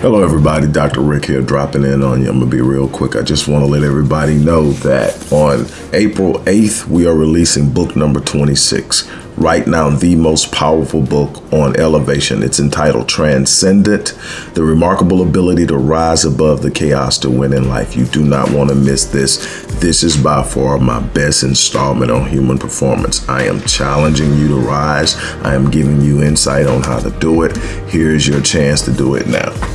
Hello, everybody. Dr. Rick here, dropping in on you. I'm going to be real quick. I just want to let everybody know that on April 8th, we are releasing book number 26. Right now, the most powerful book on elevation. It's entitled Transcendent The Remarkable Ability to Rise Above the Chaos to Win in Life. You do not want to miss this. This is by far my best installment on human performance. I am challenging you to rise, I am giving you insight on how to do it. Here's your chance to do it now.